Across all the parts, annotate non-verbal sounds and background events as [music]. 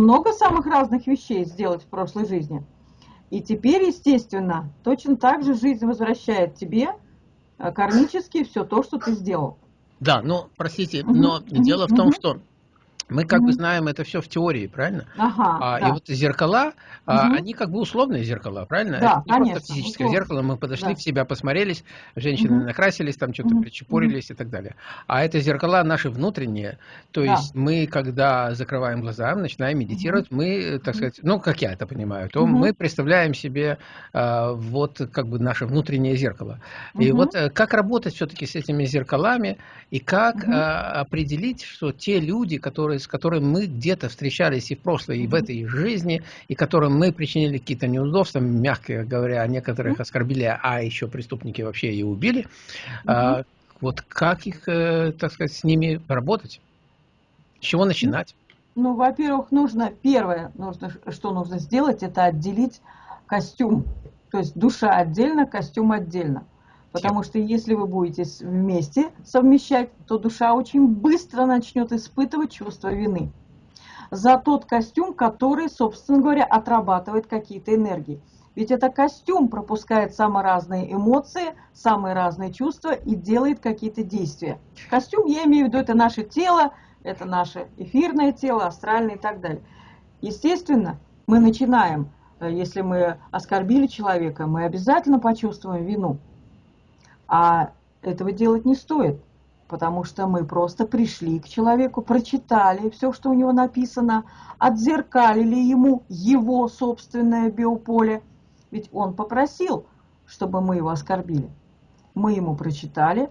много самых разных вещей сделать в прошлой жизни. И теперь, естественно, точно так же жизнь возвращает тебе э, кармически все то, что ты сделал. Да, но, простите, но дело в том, что мы как бы знаем это все в теории, правильно? Ага, а, да. И вот зеркала, угу. а, они как бы условные зеркала, правильно? Да, это не конечно, просто физическое условно. зеркало, мы подошли да. в себя, посмотрелись, женщины угу. накрасились, там что-то угу. причепорились угу. и так далее. А это зеркала наши внутренние, то да. есть мы, когда закрываем глаза, начинаем медитировать, угу. мы, так сказать, ну, как я это понимаю, то угу. мы представляем себе а, вот как бы наше внутреннее зеркало. Угу. И вот э, как работать все-таки с этими зеркалами, и как угу. а, определить, что те люди, которые с которыми мы где-то встречались и в прошлой, и в этой жизни, и которым мы причинили какие-то неудобства, мягко говоря, некоторых оскорбили, а еще преступники вообще и убили. А, вот как их, э, так сказать, с ними работать? С чего начинать? Ну, во-первых, нужно, первое, нужно, что нужно сделать, это отделить костюм. То есть душа отдельно, костюм отдельно. Потому что если вы будете вместе совмещать, то душа очень быстро начнет испытывать чувство вины за тот костюм, который, собственно говоря, отрабатывает какие-то энергии. Ведь это костюм пропускает самые разные эмоции, самые разные чувства и делает какие-то действия. Костюм, я имею в виду, это наше тело, это наше эфирное тело, астральное и так далее. Естественно, мы начинаем, э, если мы оскорбили человека, мы обязательно почувствуем вину. А этого делать не стоит, потому что мы просто пришли к человеку, прочитали все, что у него написано, отзеркалили ему его собственное биополе. Ведь он попросил, чтобы мы его оскорбили. Мы ему прочитали,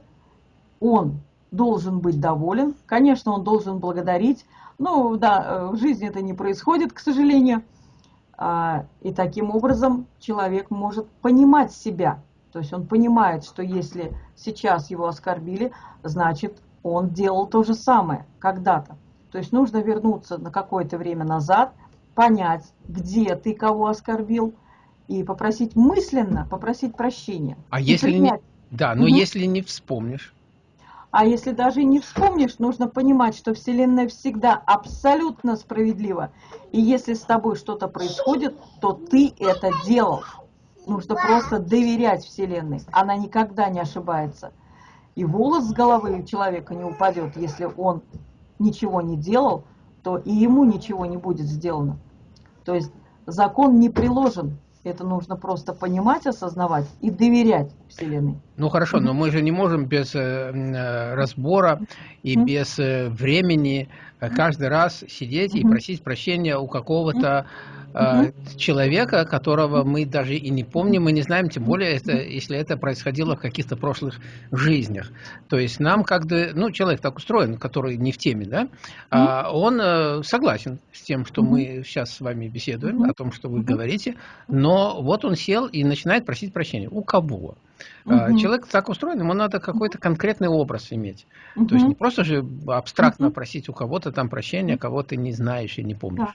он должен быть доволен, конечно, он должен благодарить, но да, в жизни это не происходит, к сожалению. А, и таким образом человек может понимать себя, то есть он понимает, что если сейчас его оскорбили, значит он делал то же самое когда-то. То есть нужно вернуться на какое-то время назад, понять, где ты кого оскорбил, и попросить мысленно, попросить прощения. А если принять. не... Да, но угу. если не вспомнишь? А если даже не вспомнишь, нужно понимать, что Вселенная всегда абсолютно справедлива. И если с тобой что-то происходит, то ты это делал. Нужно просто доверять Вселенной. Она никогда не ошибается. И волос с головы человека не упадет, если он ничего не делал, то и ему ничего не будет сделано. То есть закон не приложен. Это нужно просто понимать, осознавать и доверять Вселенной. Ну хорошо, но мы же не можем без э, э разбора и без э, времени каждый раз сидеть и просить прощения у какого-то угу. человека, которого мы даже и не помним, мы не знаем, тем более, это, если это происходило в каких-то прошлых жизнях. То есть нам как бы, ну, человек так устроен, который не в теме, да, угу. он э, согласен с тем, что мы сейчас с вами беседуем, о том, что вы говорите, но вот он сел и начинает просить прощения. У кого? Угу. Человек так устроен, ему надо какой-то конкретный образ иметь. Угу. То есть не просто же абстрактно угу. просить у кого-то там прощения, кого ты не знаешь и не помнишь. Да.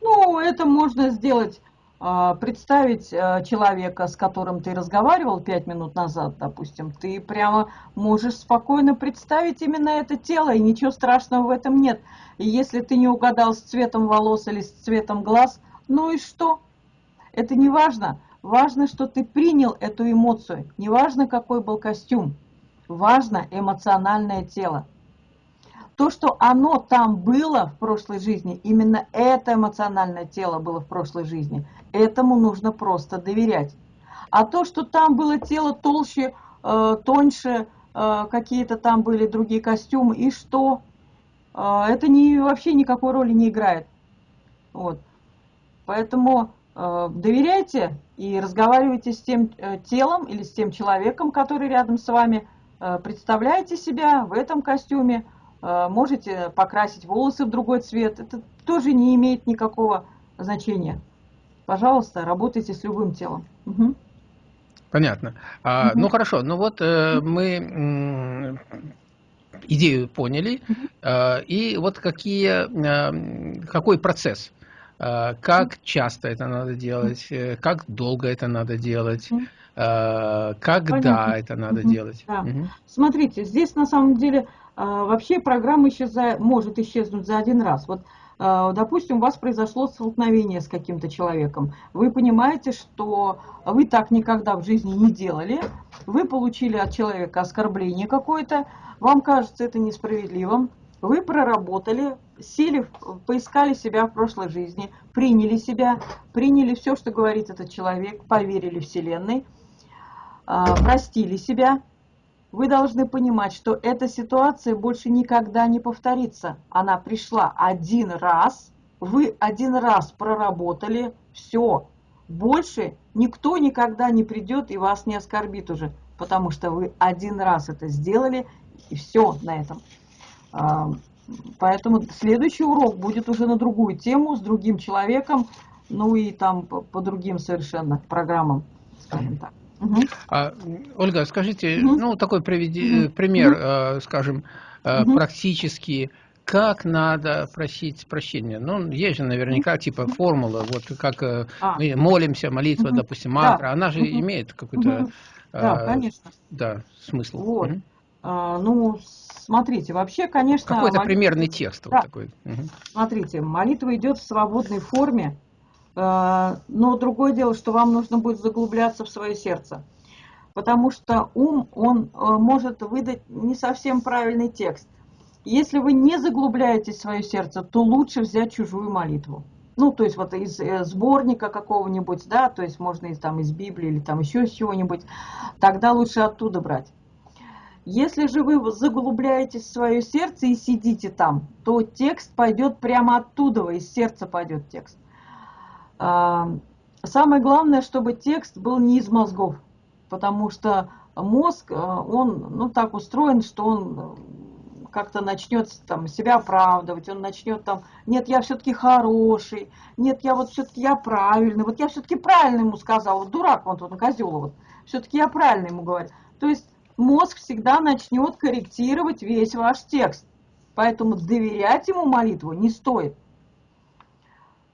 Ну, это можно сделать, а, представить а, человека, с которым ты разговаривал пять минут назад, допустим, ты прямо можешь спокойно представить именно это тело, и ничего страшного в этом нет. И если ты не угадал с цветом волос или с цветом глаз, ну и что? Это не важно. Важно, что ты принял эту эмоцию. Не важно, какой был костюм. Важно эмоциональное тело то, что оно там было в прошлой жизни, именно это эмоциональное тело было в прошлой жизни, этому нужно просто доверять. А то, что там было тело толще, э, тоньше, э, какие-то там были другие костюмы, и что? Э, это не, вообще никакой роли не играет. Вот. Поэтому доверяйте и разговаривайте с тем э, телом или с тем человеком, который рядом с вами. Э, представляете себя в этом костюме, Э, можете покрасить волосы в другой цвет. Это тоже не имеет никакого значения. Пожалуйста, работайте с любым телом. Угу. Понятно. А, угу. Ну хорошо, ну вот э, мы идею поняли. Э, и вот какие, э, какой процесс? Э, как часто это надо делать? Э, как долго это надо делать? Э, когда Понятно. это надо угу. делать? Да. Угу. Смотрите, здесь на самом деле вообще программа исчезает, может исчезнуть за один раз. Вот э, допустим, у вас произошло столкновение с каким-то человеком. Вы понимаете, что вы так никогда в жизни не делали. Вы получили от человека оскорбление какое-то. Вам кажется это несправедливым. Вы проработали, сели, поискали себя в прошлой жизни, приняли себя, приняли все, что говорит этот человек, поверили Вселенной, а, простили себя. Вы должны понимать, что эта ситуация больше никогда не повторится. Она пришла один раз, вы один раз проработали, все. Больше никто никогда не придет и вас не оскорбит уже, потому что вы один раз это сделали, и все на этом. Поэтому следующий урок будет уже на другую тему, с другим человеком, ну и там по, по другим совершенно программам, скажем так. Угу. А, Ольга, скажите, угу. ну такой приведи, угу. пример, угу. скажем, угу. практически, как надо просить прощения? Ну, есть же наверняка типа формула, вот как а. мы молимся, молитва, угу. допустим, мантра, да. она же угу. имеет какой-то... Угу. Да, конечно. Да, смысл. Вот. Угу. А, ну, смотрите, вообще, конечно... Какой-то молитва... примерный текст да. вот такой. Угу. Смотрите, молитва идет в свободной форме, а, но другое дело, что вам нужно будет заглубляться в свое сердце. Потому что ум, он а, может выдать не совсем правильный текст. Если вы не заглубляетесь в свое сердце, то лучше взять чужую молитву. Ну, то есть вот из э, сборника какого-нибудь, да, то есть можно из, там, из Библии или там еще чего-нибудь, тогда лучше оттуда брать. Если же вы заглубляетесь в свое сердце и сидите там, то текст пойдет прямо оттуда, из сердца пойдет текст. А, самое главное, чтобы текст был не из мозгов, потому что мозг, а, он ну, так устроен, что он э, как-то начнет там, себя оправдывать, он начнет там, нет, я все-таки хороший, нет, я вот все-таки я правильный, вот я все-таки правильно ему сказал, вот дурак он тут, козел вот, все-таки я правильно ему говорю. То есть мозг всегда начнет корректировать весь ваш текст. Поэтому доверять ему молитву не стоит.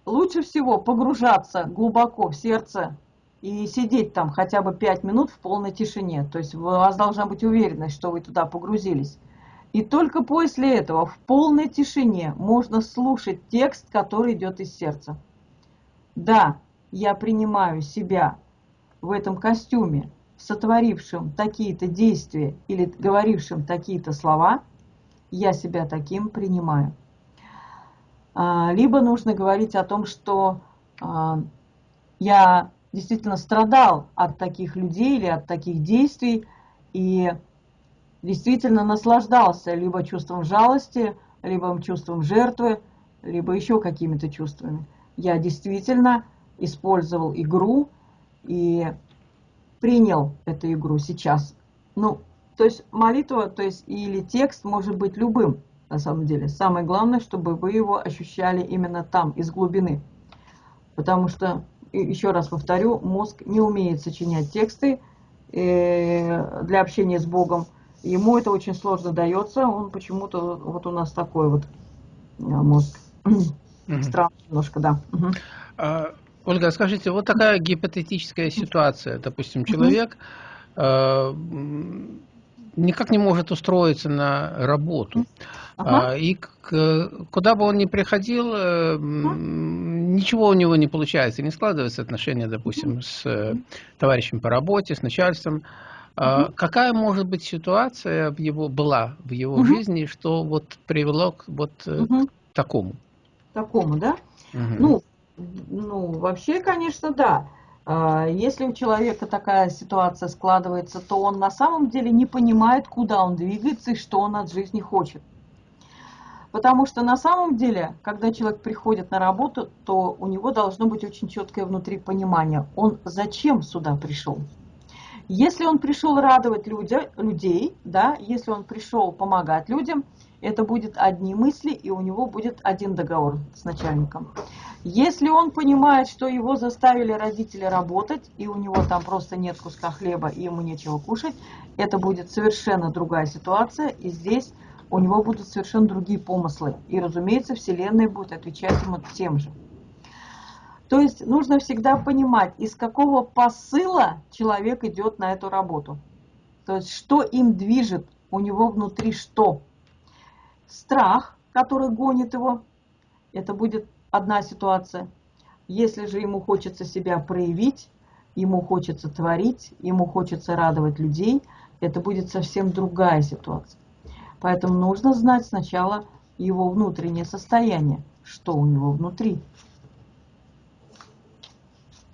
Лучше всего погружаться глубоко в сердце и сидеть там хотя бы 5 минут в полной тишине. То есть у вас должна быть уверенность, что вы туда погрузились. И только после этого в полной тишине можно слушать текст, который идет из сердца. Да, я принимаю себя в этом костюме, сотворившим такие-то действия или говорившим такие-то слова, я себя таким принимаю. А, либо нужно говорить о том, что а, я действительно страдал от таких людей или от таких действий и действительно наслаждался либо чувством жалости, либо чувством жертвы, либо еще какими-то чувствами. Я действительно использовал игру и принял эту игру сейчас. Ну, то есть молитва, то есть или текст может быть любым, на самом деле. Самое главное, чтобы вы его ощущали именно там, из глубины. Потому что, еще раз повторю, мозг не умеет сочинять тексты э, для общения с Богом. Ему это очень сложно дается, он почему-то, вот у нас такой вот э, мозг. Странно немножко, да. Ольга, скажите, вот такая гипотетическая ситуация, допустим, человек э, никак не может устроиться на работу, ага. и к, куда бы он ни приходил, э, ничего у него не получается, не складывается отношения, допустим, с э, товарищем по работе, с начальством. Угу. Какая может быть ситуация в его была в его угу. жизни, что вот привело к вот угу. к такому? Такому, да? Угу. Ну, ну, вообще, конечно, да. А, если у человека такая ситуация складывается, то он на самом деле не понимает, куда он двигается и что он от жизни хочет. Потому что на самом деле, когда человек приходит на работу, то у него должно быть очень четкое внутри понимание, он зачем сюда пришел. Если он пришел радовать людя, людей, да, если он пришел помогать людям, это будет одни мысли, и у него будет один договор с начальником. Если он понимает, что его заставили родители работать, и у него там просто нет куска хлеба, и ему нечего кушать, это будет совершенно другая ситуация, и здесь у него будут совершенно другие помыслы. И, разумеется, Вселенная будет отвечать ему тем же. То есть нужно всегда понимать, из какого посыла человек идет на эту работу. То есть что им движет, у него внутри что. Страх, который гонит его, это будет одна ситуация. Если же ему хочется себя проявить, ему хочется творить, ему хочется радовать людей, это будет совсем другая ситуация. Поэтому нужно знать сначала его внутреннее состояние, что у него внутри.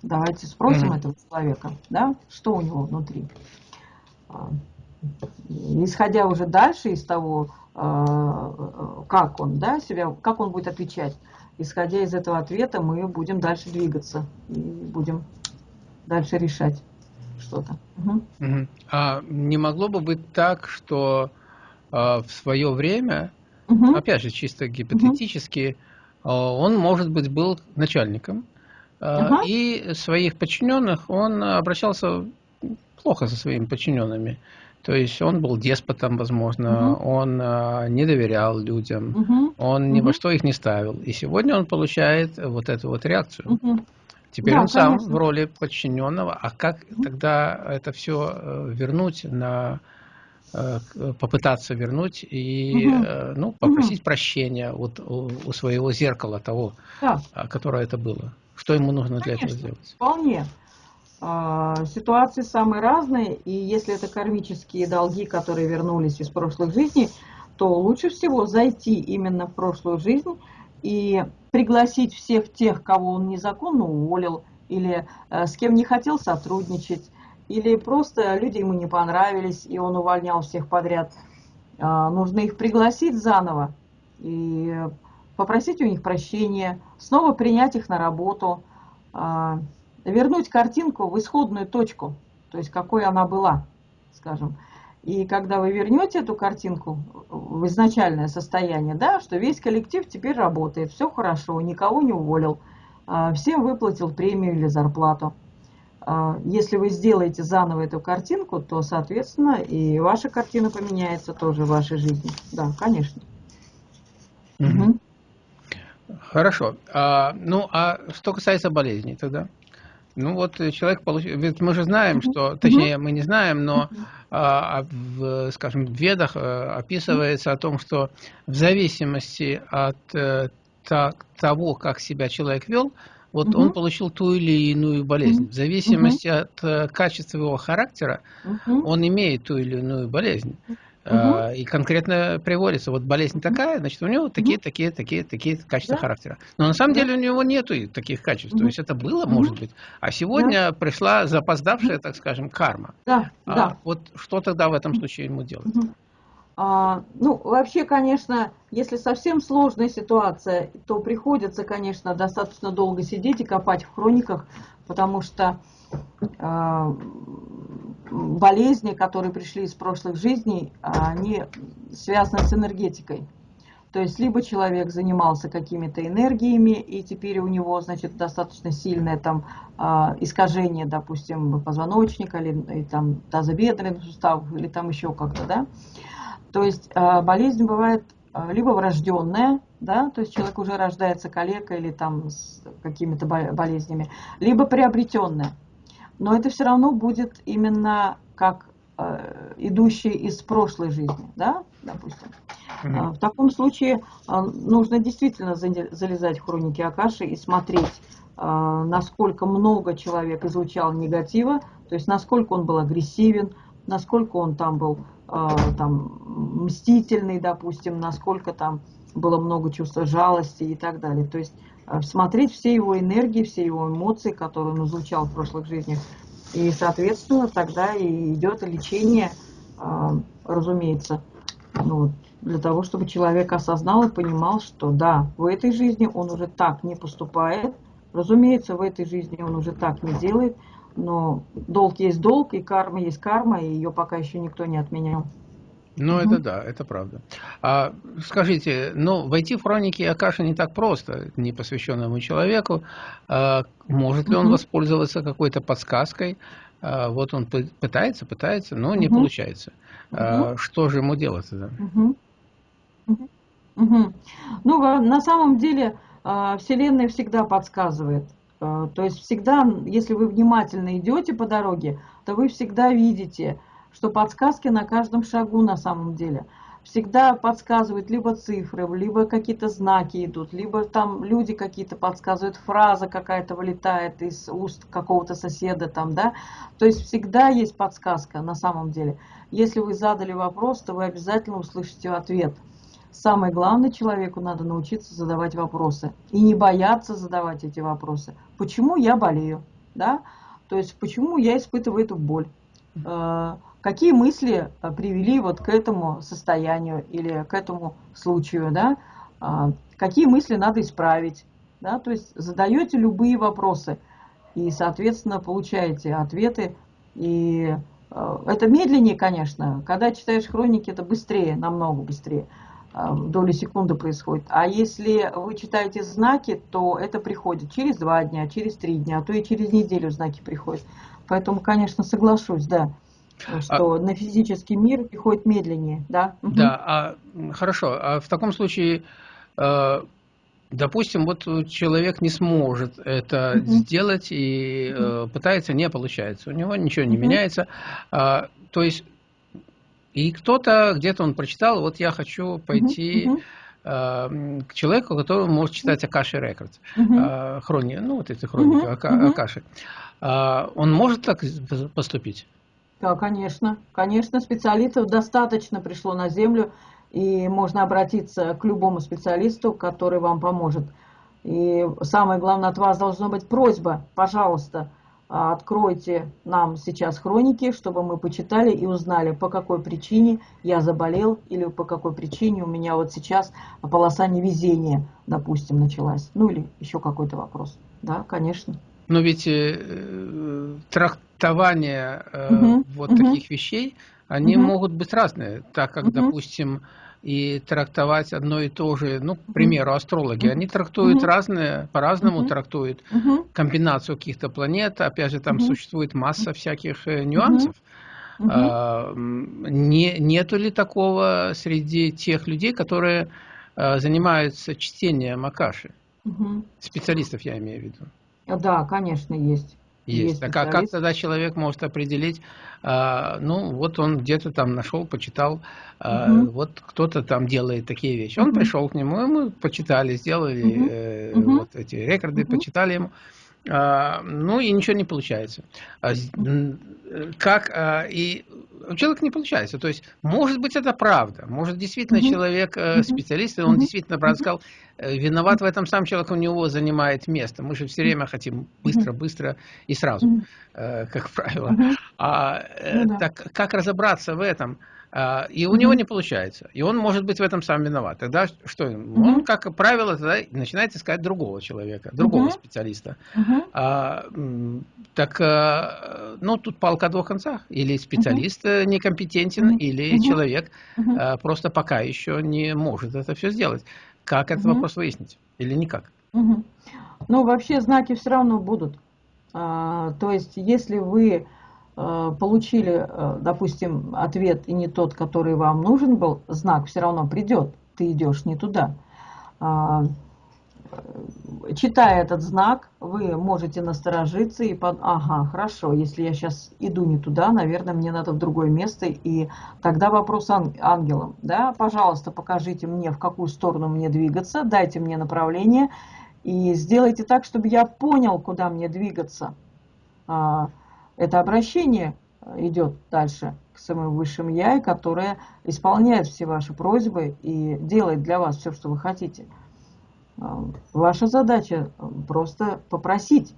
Давайте спросим mm-hmm. этого человека, да, что у него внутри. Исходя уже дальше из того, а, как он, да, себя, как он будет отвечать, исходя из этого ответа, мы будем дальше двигаться и будем дальше решать что-то. Угу. Угу. А не могло бы быть так, что э, в свое время, угу. опять же, чисто гипотетически, угу. он, может быть, был начальником, Ага. И своих подчиненных он обращался плохо со своими подчиненными. То есть он был деспотом, возможно, угу. он а, не доверял людям, угу. он ни угу. во что их не ставил. И сегодня он получает вот эту вот реакцию. Угу. Теперь да, он сам конечно. в роли подчиненного. А как угу. тогда это все э, вернуть на э, попытаться вернуть и угу. ну, попросить угу. прощения вот у, у своего зеркала того, да. которое это было. Что ему нужно для Конечно, этого сделать? Вполне. А, ситуации самые разные, и если это кармические долги, которые вернулись из прошлых жизней, то лучше всего зайти именно в прошлую жизнь и пригласить всех тех, кого он незаконно уволил, или э, с кем не хотел сотрудничать, или просто люди ему не понравились, и он увольнял всех подряд. А, нужно их пригласить заново и попросить у них прощения, снова принять их на работу, а, вернуть картинку в исходную точку, то есть какой она была, скажем. И когда вы вернете эту картинку в изначальное состояние, да, что весь коллектив теперь работает, все хорошо, никого не уволил, а, всем выплатил премию или зарплату. А, если вы сделаете заново эту картинку, то, соответственно, и ваша картина поменяется тоже в вашей жизни. Да, конечно. Угу. Хорошо. А, ну, а что касается болезней тогда? Ну вот человек получил, ведь мы же знаем, что, точнее мы не знаем, но а, а в, скажем, в ведах а, описывается о том, что в зависимости от а, та, того, как себя человек вел, вот угу. он получил ту или иную болезнь. В зависимости угу. от э, качества его характера, угу. он имеет ту или иную болезнь. Угу. И конкретно приводится, вот болезнь такая, значит, у него такие, угу. такие, такие, такие качества да? характера. Но на самом да. деле у него нету таких качеств. Угу. То есть это было, угу. может быть. А сегодня да. пришла запоздавшая, так скажем, карма. Да, а, да. Вот что тогда в этом случае ему делать? Угу. А, ну, вообще, конечно, если совсем сложная ситуация, то приходится, конечно, достаточно долго сидеть и копать в хрониках, потому что а, болезни, которые пришли из прошлых жизней, они связаны с энергетикой. То есть либо человек занимался какими-то энергиями, и теперь у него, значит, достаточно сильное там а, искажение, допустим, позвоночника, или и, там тазобедренных суставов, или там еще как-то, да. То есть а, болезнь бывает либо врожденная, да, то есть человек уже рождается калекой или там с какими-то болезнями, либо приобретенная но это все равно будет именно как э, идущий из прошлой жизни, да, допустим. Mm-hmm. В таком случае э, нужно действительно залезать в хроники Акаши и смотреть, э, насколько много человек излучал негатива, то есть насколько он был агрессивен, насколько он там был там, мстительный, допустим, насколько там было много чувства жалости и так далее. То есть смотреть все его энергии, все его эмоции, которые он излучал в прошлых жизнях. И, соответственно, тогда и идет лечение, э, разумеется, ну, для того, чтобы человек осознал и понимал, что да, в этой жизни он уже так не поступает, разумеется, в этой жизни он уже так не делает, но долг есть долг, и карма есть карма, и ее пока еще никто не отменял. Ну, угу. это да, это правда. А, скажите, ну, войти в хроники Акаши не так просто, не посвященному человеку. А, может ли он угу. воспользоваться какой-то подсказкой? А, вот он пытается, пытается, но не угу. получается. А, что же ему делать тогда? Угу. Угу. Ну, на самом деле, а, Вселенная всегда подсказывает. А, то есть всегда, если вы внимательно идете по дороге, то вы всегда видите, что подсказки на каждом шагу на самом деле. всегда подсказывают либо цифры, либо какие-то знаки идут, либо там люди какие-то подсказывают, фраза какая-то вылетает из уст какого-то соседа там, да. То есть всегда есть подсказка на самом деле. Если вы задали вопрос, то вы обязательно услышите ответ. Самое главное, человеку надо научиться задавать вопросы. И не бояться задавать эти вопросы. Почему я болею? Да? То есть, почему я испытываю эту боль? Э, какие мысли э, привели вот к этому состоянию или к этому случаю? Да? Э, какие мысли надо исправить? Да? То есть, задаете любые вопросы. И, соответственно, получаете ответы. И это медленнее, конечно. Когда читаешь хроники, это быстрее, намного быстрее. А, доли секунды происходит. А если вы читаете знаки, то это приходит через два дня, через три дня, а то и через неделю знаки приходят. Поэтому, конечно, соглашусь, да, что а... на физический мир приходит медленнее, да. Да, а, хорошо. А в таком случае, э, допустим, вот человек не сможет это угу. сделать и угу. пытается, не получается. У него ничего не угу. меняется. А, то есть и кто-то, где-то он прочитал, вот я хочу пойти э, к человеку, который может читать Акаши Рекордс, э, хрони, ну вот эти хроники. Акаши. Э, он может так поступить? Да, конечно. Конечно, специалистов достаточно пришло на Землю, и можно обратиться к любому специалисту, который вам поможет. И самое главное, от вас должна быть просьба, пожалуйста, а, откройте нам сейчас хроники, чтобы мы почитали и узнали, по какой причине я заболел или по какой причине у меня вот сейчас полоса невезения, допустим, началась. Ну или еще какой-то вопрос. Да, конечно. Но ведь э, трактование э, угу, вот угу. таких вещей, они угу. могут быть разные, так как, угу. допустим, и трактовать одно и то же, ну, к примеру, астрологи, они трактуют разные, по-разному трактуют комбинацию каких-то планет, опять же, там существует масса всяких э, нюансов. А, не, нету ли такого среди тех людей, которые а, занимаются чтением Акаши? Специалистов я имею в виду. Да, конечно, есть. Есть. Так а как тогда человек может определить, а, ну вот он где-то там нашел, почитал, угу. вот кто-то там делает такие вещи. Он угу. пришел к нему, и мы почитали, сделали угу. э, угу. вот эти рекорды, угу. почитали ему. А, ну и ничего не получается. Как и у человека не получается. То есть, может быть, это правда. Может, действительно, человек э, специалист, и он действительно, правда, сказал, виноват в этом сам человек, у него занимает место. Мы же все время хотим быстро, быстро и сразу, -hmm. как правило. А ну, так как разобраться в этом? А, и у него не получается. И он может быть в этом сам виноват. Тогда что? Он, как правило, тогда начинает искать другого человека, другого специалиста. А, так, ну, тут палка о двух концах. Или специалист э, некомпетентен, или человек просто пока еще не может это все сделать. Как этот вопрос выяснить? Или никак? Ну, вообще знаки все равно будут. То есть, если вы Э, получили, э, допустим, ответ и не тот, который вам нужен был, знак все равно придет, ты идешь не туда. Э, читая этот знак, вы можете насторожиться и под, ага, хорошо, если я сейчас иду не туда, наверное, мне надо в другое место, и тогда вопрос ангелам, да, пожалуйста, покажите мне, в какую сторону мне двигаться, дайте мне направление, и сделайте так, чтобы я понял, куда мне двигаться. А, это обращение идет дальше к самым высшим Я, которое исполняет все ваши просьбы и делает для вас все, что вы хотите. Э, ваша задача э, просто попросить.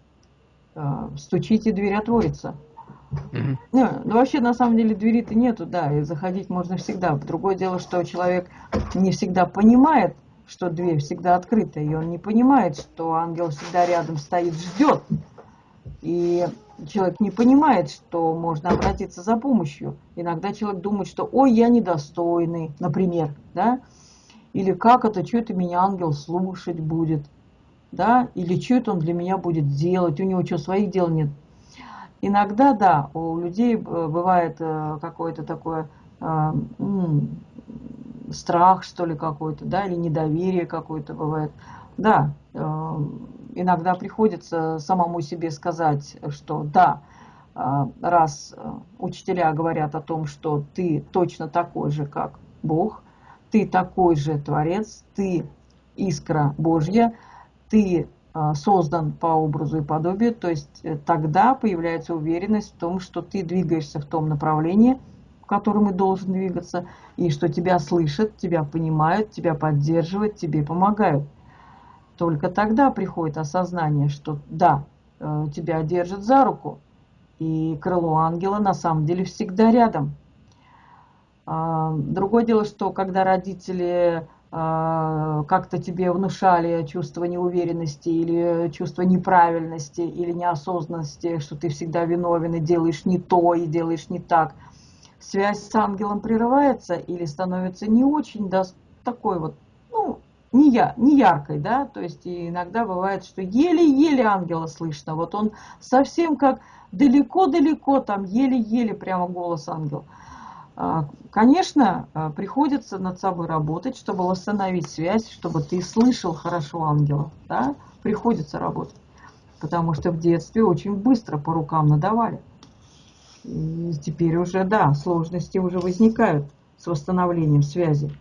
Стучите, дверь отворится. Mm ну, вообще, на самом деле, двери-то нету, да, и заходить можно всегда. Другое дело, что человек не всегда понимает, что дверь всегда открыта, и он не понимает, что ангел всегда рядом стоит, ждет. И человек не понимает, что можно обратиться за помощью. Иногда человек думает, что «ой, я недостойный», например, да, или «как это, что это меня ангел слушать будет», да, или «что это он для меня будет делать», у него что, своих дел нет. Иногда, да, у людей э, бывает э, какое-то такое э, страх, что ли, какой-то, да, или недоверие какое-то бывает. Да, иногда приходится самому себе сказать, что да, раз учителя говорят о том, что ты точно такой же, как Бог, ты такой же Творец, ты искра Божья, ты а, создан по образу и подобию, то есть э, тогда появляется уверенность в том, что ты двигаешься в том направлении, в котором и должен двигаться, и что тебя слышат, тебя понимают, тебя поддерживают, тебе помогают. Только тогда приходит осознание, что да, э, тебя держат за руку, и крыло ангела на самом деле всегда рядом. Другое дело, что когда родители а, как-то тебе внушали чувство неуверенности или чувство неправильности или неосознанности, что ты всегда виновен и делаешь не то, и делаешь не так, связь с ангелом прерывается или становится не очень да, такой вот, ну, не, я, не яркой, да, то есть иногда бывает, что еле-еле ангела слышно, вот он совсем как далеко-далеко, там еле-еле прямо голос ангела. А, конечно, а, приходится над собой работать, чтобы восстановить связь, чтобы ты слышал хорошо ангела. Да? Приходится работать. Потому что в детстве очень быстро по рукам надавали. И теперь уже, да, сложности уже возникают с восстановлением связи.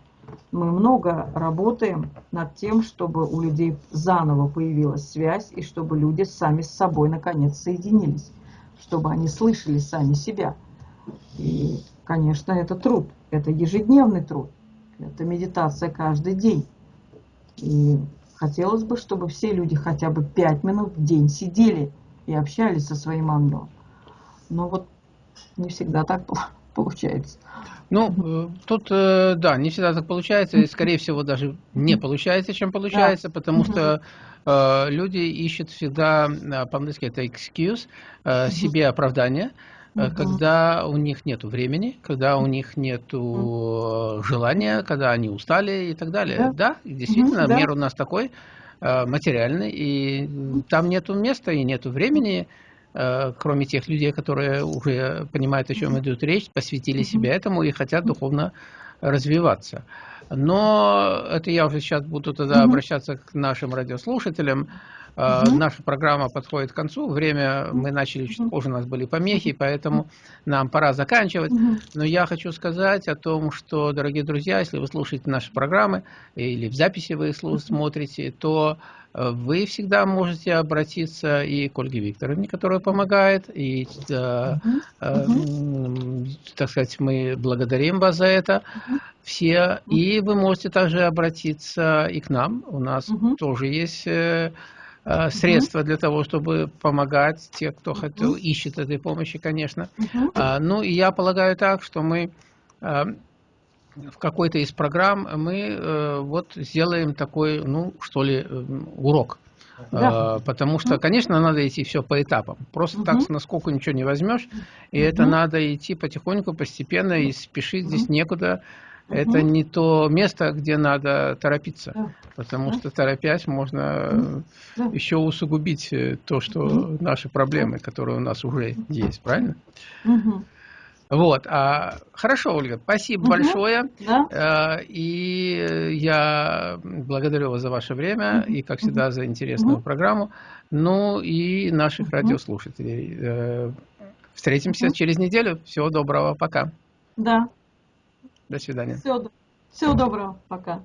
Мы много работаем над тем, чтобы у людей заново появилась связь, и чтобы люди сами с собой наконец соединились, чтобы они слышали сами себя. И Конечно, это труд, это ежедневный труд, это медитация каждый день. И хотелось бы, чтобы все люди хотя бы пять минут в день сидели и общались со своим ангелом. Но вот не всегда так [laughs] получается. Ну, э, тут, э, да, не всегда так получается, и, скорее всего, даже не получается, чем получается, да. потому что э, люди ищут всегда, по-английски это excuse, э, себе оправдание, угу. когда у них нет времени, когда у них нет угу. желания, когда они устали и так далее. Да, да действительно, угу, мир у нас такой э, материальный, и там нету места и нету времени, кроме тех людей, которые уже понимают, о чем идет речь, посвятили себя этому и хотят духовно развиваться. Но это я уже сейчас буду тогда обращаться к нашим радиослушателям. Угу. Наша программа подходит к концу. Время мы начали чуть позже, у нас были помехи, поэтому нам пора заканчивать. Угу. Но я хочу сказать о том, что, дорогие друзья, если вы слушаете наши программы или в записи вы смотрите, то э, вы всегда можете обратиться и к Ольге Викторовне, которая помогает, и, uh -huh. так сказать, мы благодарим вас за это все, и вы можете также обратиться и к нам, у нас -huh. тоже есть Э, средства для того, чтобы помогать те, кто хотел, ищет этой помощи, конечно. А, ну и я полагаю так, что мы э, в какой-то из программ мы э, вот сделаем такой, ну что ли, урок. Да. Потому что, конечно, надо идти все по этапам. Просто угу. так с наскоку ничего не возьмешь. И угу. это надо идти потихоньку, постепенно, и спешить угу. здесь некуда это не то место, где надо торопиться, да. потому да. что торопясь можно да. еще усугубить э, то, что угу. наши проблемы, которые у нас уже есть, правильно? Угу. Вот, а, хорошо, Ольга, спасибо угу. большое. Да. Э, и я благодарю вас за ваше время угу. и, как всегда, за интересную угу. программу. Ну и наших угу. радиослушателей. Э, встретимся угу. через неделю. Всего доброго, пока. Да. До свидания. Всего, всего доброго. Пока.